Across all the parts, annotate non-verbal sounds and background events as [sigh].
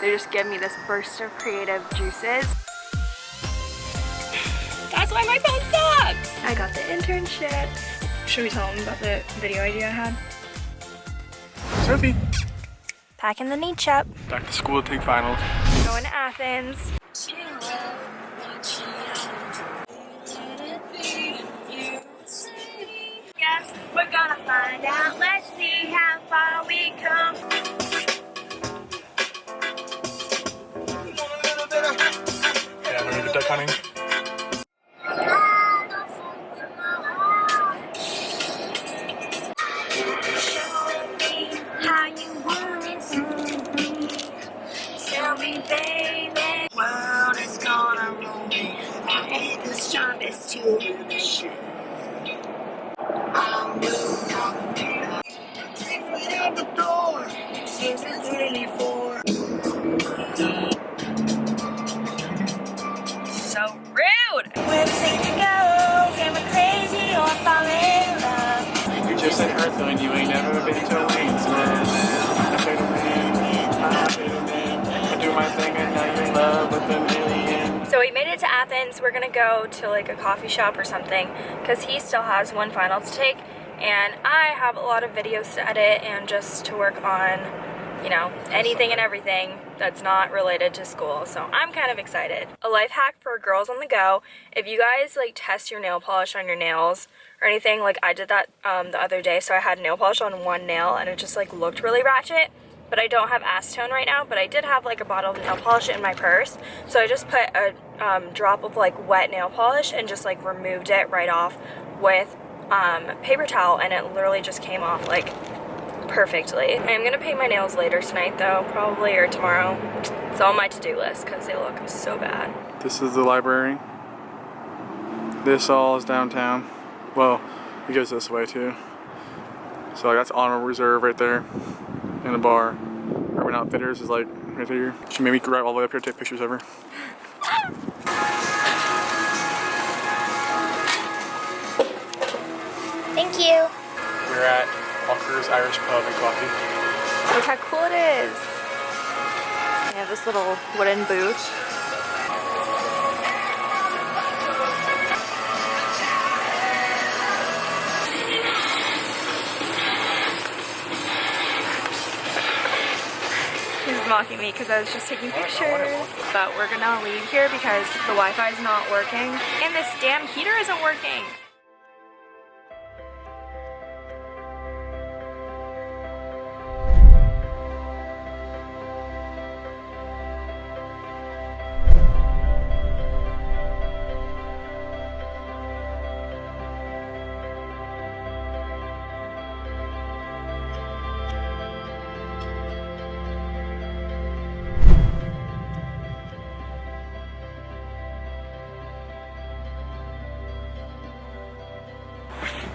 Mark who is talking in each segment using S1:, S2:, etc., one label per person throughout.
S1: they just give me this burst of creative juices. That's why my phone sucks! I got the internship. Should we tell them about the video idea I had?
S2: Sophie.
S1: Packing the niche up.
S2: Back to school to take finals.
S1: Going to Athens. Guess we're gonna find out. Let's see how far we come.
S2: Yeah,
S1: Athens. We're gonna go to like a coffee shop or something because he still has one final to take and I have a lot of videos to edit and just to work on, you know, anything and everything that's not related to school. So I'm kind of excited. A life hack for girls on the go. If you guys like test your nail polish on your nails or anything, like I did that um, the other day. So I had nail polish on one nail and it just like looked really ratchet but I don't have acetone right now, but I did have like a bottle of nail polish in my purse. So I just put a um, drop of like wet nail polish and just like removed it right off with um, paper towel and it literally just came off like perfectly. I'm gonna paint my nails later tonight though, probably or tomorrow. It's on my to-do list because they look so bad.
S2: This is the library. This all is downtown. Well, it goes this way too. So that's honor reserve right there. And the bar. Urban Outfitters is like right here. She made me drive all the way up here to take pictures of her.
S1: Thank you.
S2: We're at Walker's Irish Pub and Coffee.
S1: Look how cool it is. They have this little wooden booth. Mocking me because I was just taking oh, pictures. But we're gonna leave here because the Wi-Fi is not working and this damn heater isn't working.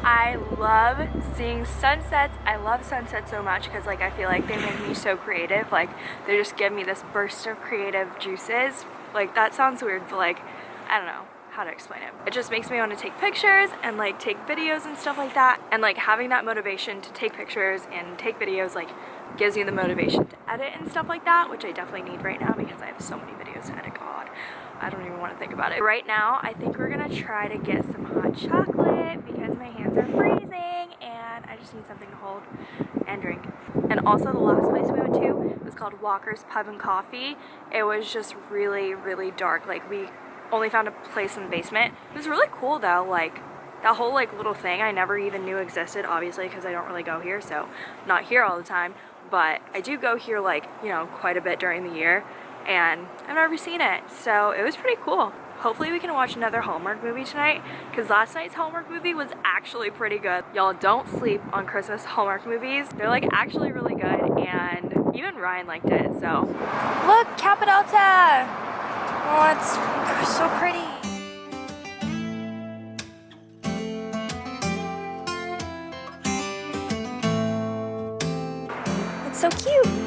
S1: I love seeing sunsets. I love sunsets so much because like I feel like they make me so creative. Like they just give me this burst of creative juices. Like that sounds weird, but like I don't know how to explain it. It just makes me want to take pictures and like take videos and stuff like that. And like having that motivation to take pictures and take videos like gives me the motivation to edit and stuff like that, which I definitely need right now because I have so many videos to edit. God, I don't even want to think about it. Right now, I think we're gonna try to get some hot chocolate because my hands are freezing and I just need something to hold and drink. And also the last place we went to was called Walker's Pub and Coffee. It was just really, really dark. Like we only found a place in the basement. It was really cool though, like that whole like little thing I never even knew existed, obviously because I don't really go here, so not here all the time. But I do go here like, you know, quite a bit during the year and I've never seen it. So it was pretty cool. Hopefully we can watch another Hallmark movie tonight because last night's Hallmark movie was actually pretty good. Y'all don't sleep on Christmas Hallmark movies. They're like actually really good and even Ryan liked it, so. Look, Kappa Delta! Oh, it's so pretty. It's so cute.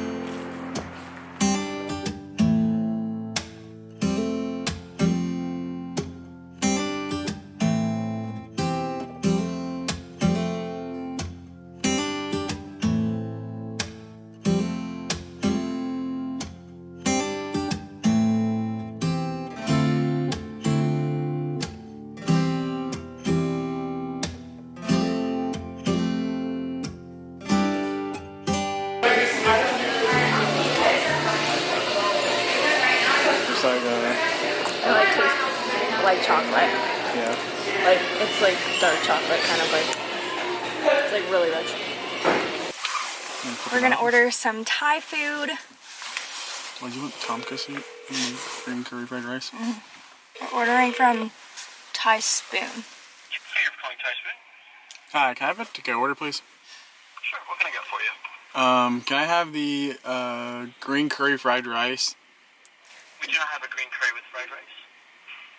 S1: It like tastes like chocolate.
S2: Yeah.
S1: Like it's like dark chocolate, kind of like it's like really rich. We're gonna order some Thai food.
S2: What do you want? Tonkatsu and green curry fried rice.
S1: We're ordering from Thai Spoon.
S3: Hey, you're calling Thai Spoon?
S2: Hi, can I have a to-go order, please?
S3: Sure, what can I get for you?
S2: Um, can I have the uh, green curry fried rice?
S3: We do not have a green curry with fried rice.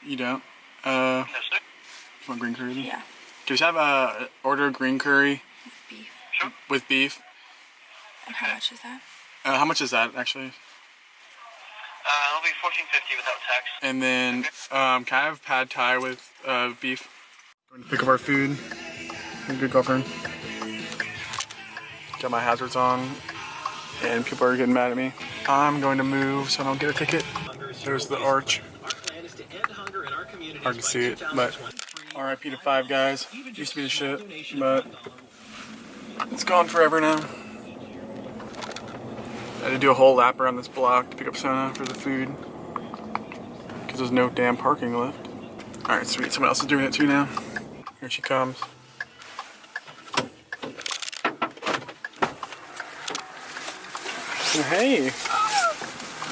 S2: You don't? Uh,
S3: No, sir.
S2: you want green curry? Then?
S1: Yeah.
S2: Can we have a order of green curry With
S1: Beef.
S3: Sure.
S2: with beef?
S1: And how much is that?
S2: Uh, how much is that actually?
S3: Uh, it'll be fourteen fifty without tax.
S2: And then, um, can I have pad thai with uh, beef? Going to pick up our food. Good girlfriend. Got my hazards on, and people are getting mad at me. I'm going to move so I don't get a ticket. There's the arch. Hard to see it, but RIP to Five Guys. Used to be the shit, but it's gone forever now. I had to do a whole lap around this block to pick up Sona for the food. Because there's no damn parking left. Alright, sweet. Someone else is doing it too now. Here she comes. Hey.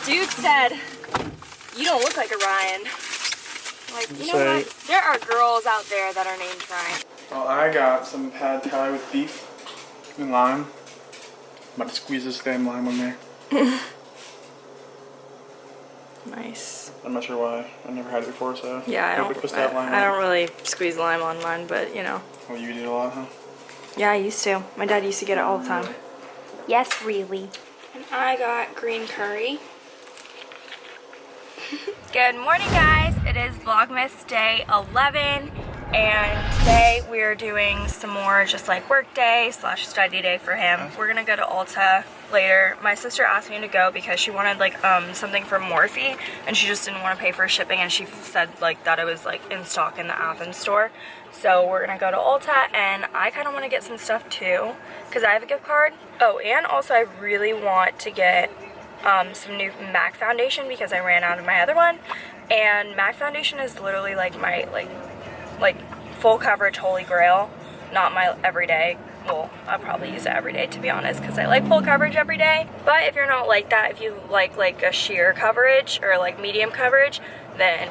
S1: Dude said, you don't look like a Ryan. Like, you know what? There are girls out there that are named Ryan.
S2: Well, I got some pad thai with beef and lime. I'm about to squeeze this damn lime on there. [laughs]
S1: Nice.
S2: I'm not sure why. I never had it before, so.
S1: Yeah, I don't,
S2: it
S1: I,
S2: lime
S1: I don't really squeeze lime on mine, but you know.
S2: Well, you did a lot, huh?
S1: Yeah, I used to. My dad used to get it all the time.
S4: Yes, really.
S1: And I got green curry. Good morning, guys. It is Vlogmas day 11, and today we're doing some more just like work day slash study day for him. We're gonna go to Ulta later. My sister asked me to go because she wanted like um something from Morphe, and she just didn't want to pay for shipping, and she said like that it was like in stock in the Athens store. So we're gonna go to Ulta, and I kind of want to get some stuff too, because I have a gift card. Oh, and also I really want to get um, some new MAC foundation because I ran out of my other one. And MAC foundation is literally like my like like full coverage holy grail, not my everyday. Well, I'll probably use it every day to be honest because I like full coverage every day. But if you're not like that, if you like like a sheer coverage or like medium coverage, then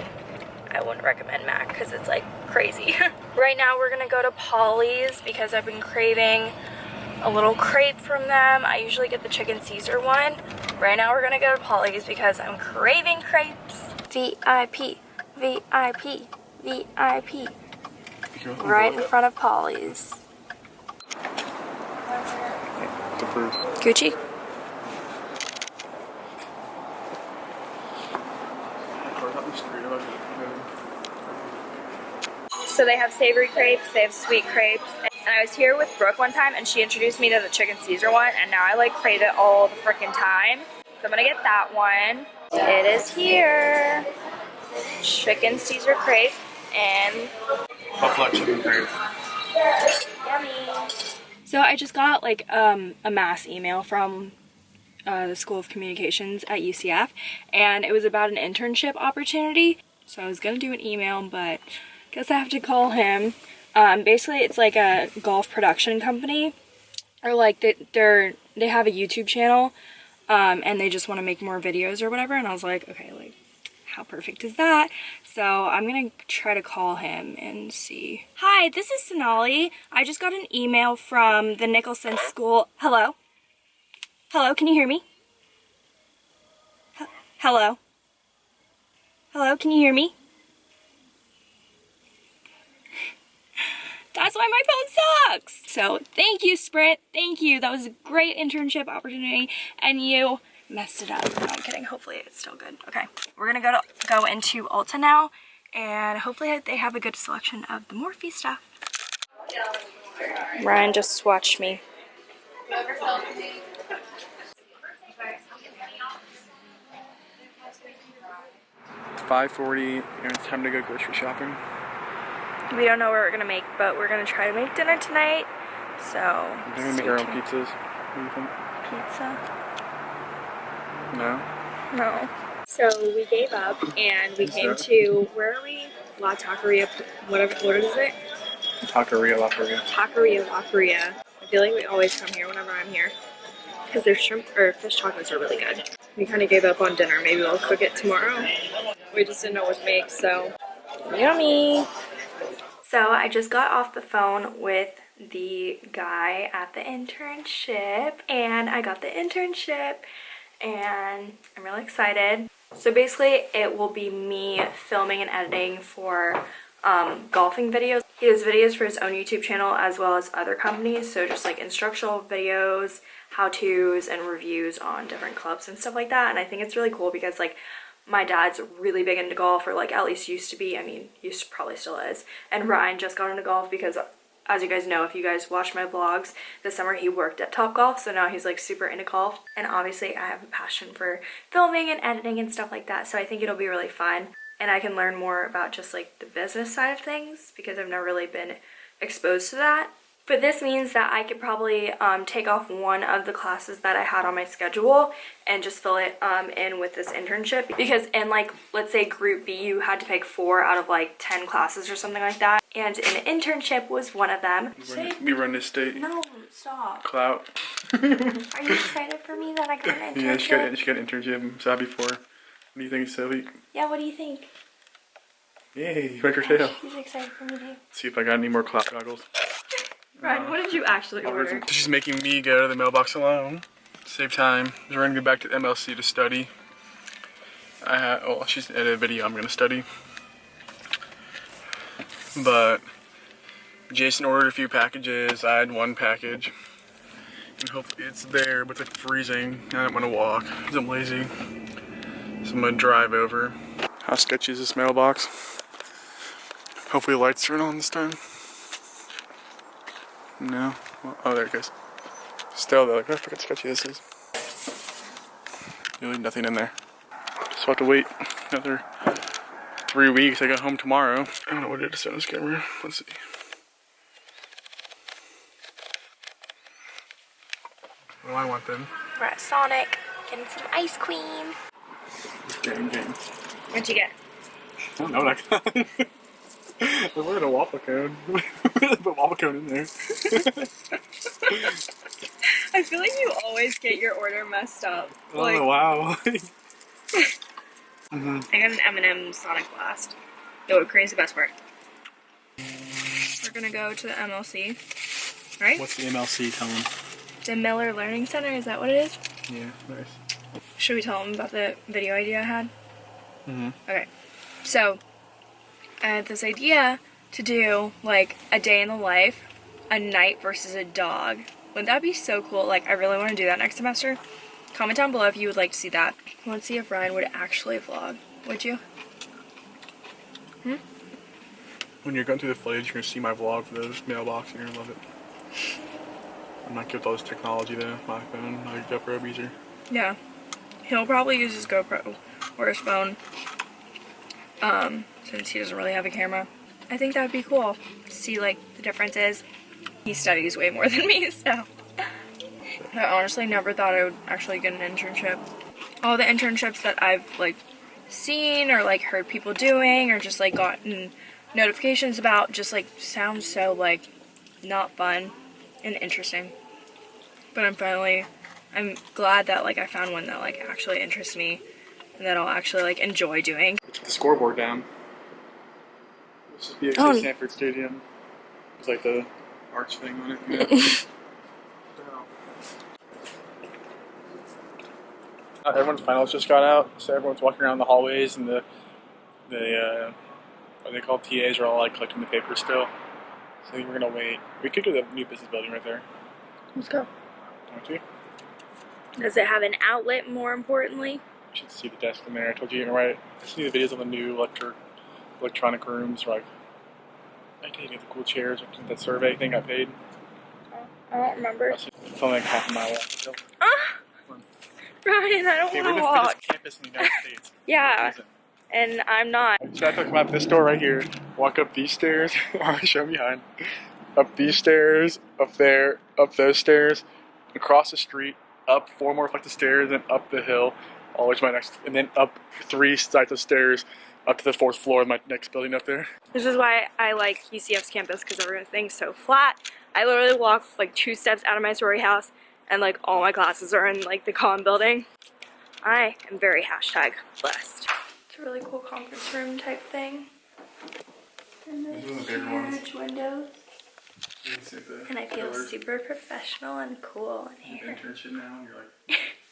S1: I wouldn't recommend MAC because it's like crazy. [laughs] right now we're gonna go to Pauley's because I've been craving a little crepe from them. I usually get the chicken Caesar one. Right now we're gonna go to Pauley's because I'm craving crepes. VIP, VIP, VIP. Right in front of
S2: Pauley's.
S1: Gucci? So they have savory crepes, they have sweet crepes. And I was here with Brooke one time and she introduced me to the chicken Caesar one and now I like crave it all the freaking time. So I'm gonna get that one. It is here. Chicken Caesar crepe and
S2: Buffalo chicken crepe.
S1: Yummy. So I just got like um, a mass email from uh, the School of Communications at UCF, and it was about an internship opportunity. So I was gonna do an email, but guess I have to call him. Um, basically, it's like a golf production company, or like they, they're they have a YouTube channel, um, and they just want to make more videos or whatever. And I was like, okay, like how perfect is that? So I'm gonna try to call him and see. Hi, this is Sonali. I just got an email from the Nicholson School. Hello? Hello, can you hear me? H- Hello? Hello, can you hear me? That's why my phone sucks. So thank you, Sprint. Thank you. That was a great internship opportunity, and you messed it up. No, I'm kidding. Hopefully it's still good. Okay, we're gonna go to go into Ulta now, and hopefully they have a good selection of the Morphe stuff. Ryan just swatched me.
S2: It's 5:40 and it's time to go grocery shopping.
S1: We don't know what we're gonna make, but we're gonna try to make dinner tonight. So
S2: We're gonna make our own pizzas. What do you think?
S1: pizza.
S2: No.
S1: No. So we gave up and we came to where are we? La Taqueria, whatever. What is it?
S2: Taqueria, La Taqueria.
S1: Taqueria La Korea. I feel like we always come here whenever I'm here because their shrimp or fish tacos are really good. We kind of gave up on dinner. Maybe we'll cook it tomorrow. We just didn't know what to make, so yummy. So I just got off the phone with the guy at the internship and I got the internship and I'm really excited. So basically it will be me filming and editing for um, golfing videos. He does videos for his own YouTube channel as well as other companies. So just like instructional videos, how-tos and reviews on different clubs and stuff like that. And I think it's really cool because like my dad's really big into golf or like at least used to be. I mean, used probably still is. And Ryan just got into golf because as you guys know, if you guys watch my vlogs, this summer he worked at Top Golf, so now he's like super into golf. And obviously I have a passion for filming and editing and stuff like that, so I think it'll be really fun. And I can learn more about just like the business side of things because I've never really been exposed to that. But this means that I could probably um, take off one of the classes that I had on my schedule and just fill it um, in with this internship. Because in like, let's say group B, you had to pick four out of like 10 classes or something like that. And an internship was one of them.
S2: We run, we run this state.
S1: No, stop.
S2: Clout.
S1: Are you excited for me that I got an internship? [laughs]
S2: Yeah, she got, she got an internship. Before. What do you think, Sylvie?
S1: Yeah, what do you think?
S2: Yay, your tail.
S1: She's excited for me too.
S2: See if I got any more clout goggles.
S1: Ryan, what did you actually order?
S2: She's making me go to the mailbox alone. Save time. We're gonna go back to MLC to study. I have, well, she's in a video I'm gonna study. But Jason ordered a few packages. I had one package. And hopefully it's there, but it's like freezing. I don't want to walk because I'm lazy. So I'm gonna drive over. How sketchy is this mailbox? Hopefully the lights turn on this time. No. Well, oh, there it goes. Still, though, like, I forget how sketchy this is. Really nothing in there. So I have to wait another three weeks. I got home tomorrow. I don't know what it is on this camera. Let's see. Well, I want them.
S1: We're at Sonic getting some ice cream.
S2: Game, game.
S1: What'd you get?
S2: I don't know that. I [laughs] [laughs] wanted a waffle cone. [laughs] Put waffle cone in there. [laughs]
S1: I feel like you always get your order messed up. Like,
S2: oh wow.
S1: I got an M&M Sonic Blast. The whipped cream's the best part. We're gonna go to the MLC, right?
S2: What's the MLC? Tell them.
S1: The Miller Learning Center, is that what it is?
S2: Yeah, nice.
S1: Should we tell them about the video idea I had?
S2: Mm-hmm.
S1: Okay. So, I had this idea to do like a day in the life, a knight versus a dog. Wouldn't that be so cool? Like, I really want to do that next semester. Comment down below if you would like to see that. Let's see if Ryan would actually vlog. Would you? Hmm?
S2: When you're going through the footage, you're gonna see my vlog for the mailbox, and you're gonna love it. I'm not good with all this technology though. My phone, my GoPro user.
S1: Yeah. He'll probably use his GoPro or his phone. Um, since he doesn't really have a camera. I think that would be cool to see like the differences. He studies way more [laughs] than me, so. I honestly never thought I would actually get an internship. All the internships that I've like seen or like heard people doing or just like gotten notifications about just like sounds so like not fun and interesting. But I'm finally I'm glad that like I found one that like actually interests me and that I'll actually like enjoy doing.
S2: the scoreboard down. This is BXA
S1: Oh.
S2: Sanford Stadium. It's like the arch thing on it. you know? [laughs] Uh, everyone's finals just got out, so everyone's walking around the hallways, and the the uh, what are they called TAs are all like collecting the papers still. So I think we're gonna wait. We could go to the new business building right there.
S1: Let's go.
S2: Want to? You
S1: Does it have an outlet more importantly?
S2: Should see the desk in there. I told you, you know, right? I see the videos on the new electric electronic rooms. Like, I did get the cool chairs. like That survey thing I paid.
S1: I don't remember.
S2: It's only like half a mile walk. Ah! So.
S1: Ryan, I don't
S2: Okay,
S1: want to
S2: the
S1: walk.
S2: campus in the United [laughs] States.
S1: Yeah. And I'm not.
S2: So I have to come out this door right here, walk up these stairs, [laughs] show me behind, up these stairs, up there, up those stairs, across the street, up four more flights of stairs, and up the hill, all the way to my next, and then up three flights of stairs up to the fourth floor of my next building up there.
S1: This is why I like UCF's campus because everything's so flat. I literally walk like two steps out of my sorority house and like all my classes are in like the con building. I am very hashtag blessed. It's a really cool conference room type thing. And
S2: Those
S1: there's huge windows. And I feel super professional and cool in here.
S2: Internship now, and you're like, [laughs]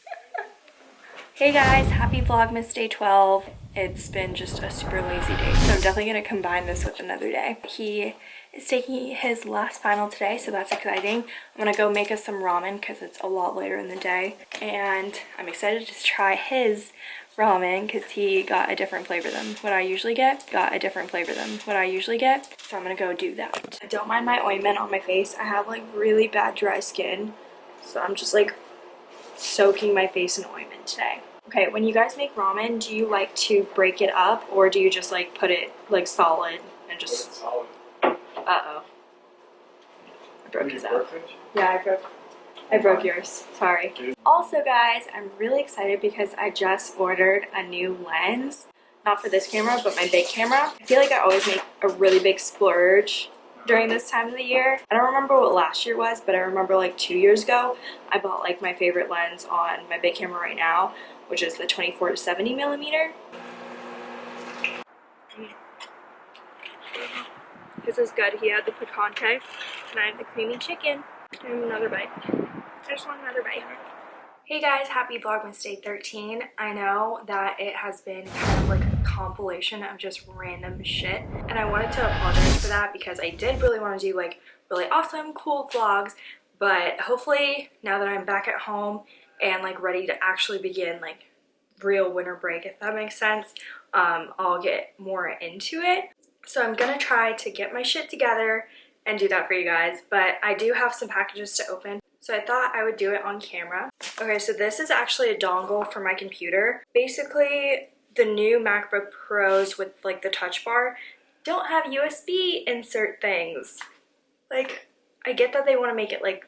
S1: Hey guys, happy Vlogmas Day 12. It's been just a super lazy day, so I'm definitely going to combine this with another day. He is taking his last final today, so that's exciting. I'm going to go make us some ramen because it's a lot later in the day. And I'm excited to try his ramen because he got a different flavor than what I usually get. Got a different flavor than what I usually get. So I'm going to go do that. I don't mind my ointment on my face. I have like really bad dry skin. So I'm just like soaking my face in ointment today. Okay, when you guys make ramen, do you like to break it up or do you just like put it like solid and just
S2: solid.
S1: uh-oh. I broke his out. Yeah, I broke I broke yours. Sorry. Also guys, I'm really excited because I just ordered a new lens. Not for this camera, but my big camera. I feel like I always make a really big splurge during this time of the year. I don't remember what last year was, but I remember like two years ago, I bought like my favorite lens on my big camera right now, which is the 24 to 70 millimeter. This is good. He had the picante, and I had the creamy chicken. And another bite. I just want another bite. Hey guys, happy Vlogmas Day 13. I know that it has been kind of like a compilation of just random shit, and I wanted to apologize for that because I did really want to do like really awesome, cool vlogs, but hopefully now that I'm back at home and like ready to actually begin like real winter break, if that makes sense, um, I'll get more into it. So I'm gonna try to get my shit together and do that for you guys, but I do have some packages to open. So I thought I would do it on camera. Okay, so this is actually a dongle for my computer. Basically, the new MacBook Pros with like the touch bar don't have USB insert things. Like, I get that they want to make it like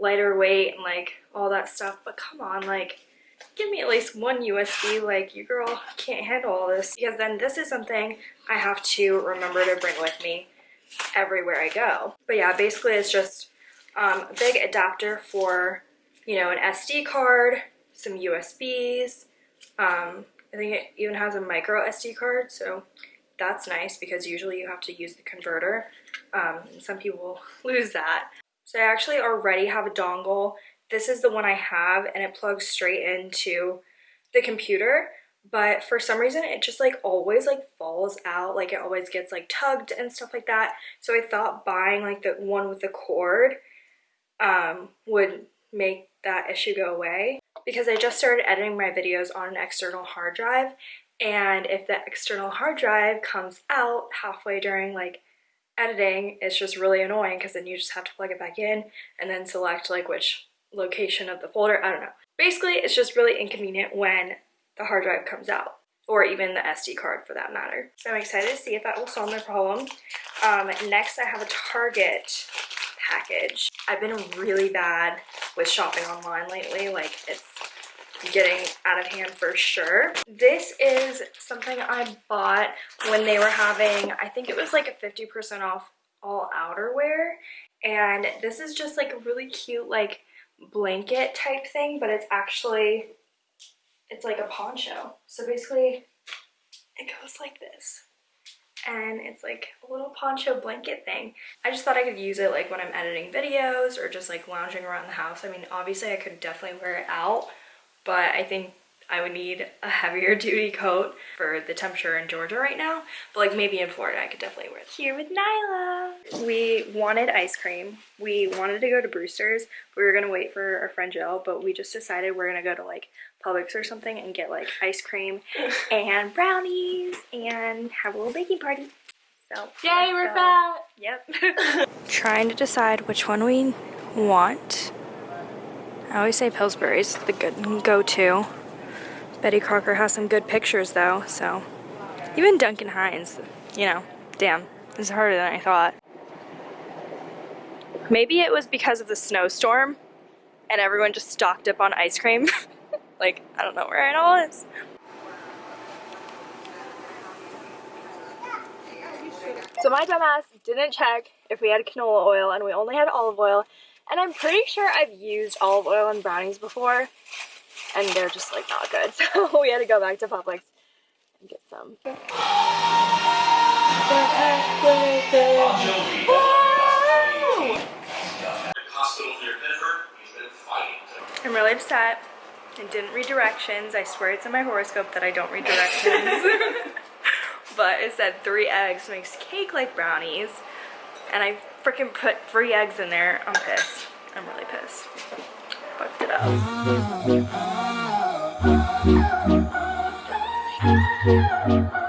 S1: lighter weight and like all that stuff, but come on, like give me at least one USB, like you girl can't handle all this. Because then this is something I have to remember to bring with me everywhere I go. But yeah, basically it's just um, a big adapter for, you know, an SD card, some USBs. Um, I think it even has a micro SD card, so that's nice because usually you have to use the converter. Um, some people [laughs] lose that. So I actually already have a dongle. This is the one I have and it plugs straight into the computer but for some reason it just like always like falls out like it always gets like tugged and stuff like that so i thought buying like the one with the cord um would make that issue go away because i just started editing my videos on an external hard drive and if the external hard drive comes out halfway during like editing it's just really annoying because then you just have to plug it back in and then select like which location of the folder i don't know basically it's just really inconvenient when the hard drive comes out or even the SD card for that matter. So I'm excited to see if that will solve my problem. Um, next I have a Target package. I've been really bad with shopping online lately, like it's getting out of hand for sure. This is something I bought when they were having, I think it was like a 50% off all outerwear and this is just like a really cute like blanket type thing but it's actually it's like a poncho. So basically it goes like this. And it's like a little poncho blanket thing. I just thought I could use it like when I'm editing videos or just like lounging around the house. I mean, obviously I could definitely wear it out, but I think I would need a heavier [laughs] duty coat for the temperature in Georgia right now. But like maybe in Florida, I could definitely wear it. Here with Nyla. We wanted ice cream. We wanted to go to Brewster's. We were gonna wait for our friend Jill, but we just decided we're gonna go to like Publix or something and get like ice cream [laughs] and brownies and have a little baking party. So
S4: Yay, we're
S1: go.
S4: fat!
S1: Yep. [laughs] Trying to decide which one we want. I always say Pillsbury's the good go-to. Betty Crocker has some good pictures though, so. Even Duncan Hines, you know, damn, it's harder than I thought. Maybe it was because of the snowstorm and everyone just stocked up on ice cream. [laughs] Like, I don't know where it all is. So my dumbass didn't check if we had canola oil and we only had olive oil. And I'm pretty sure I've used olive oil in brownies before and they're just like not good. [laughs] So we had to go back to Publix and get some. I'm really upset. I didn't read directions. I swear it's in my horoscope that I don't read directions. [laughs] but it said three eggs makes cake like brownies. And I freaking put three eggs in there. I'm pissed. I'm really pissed. Fucked it up.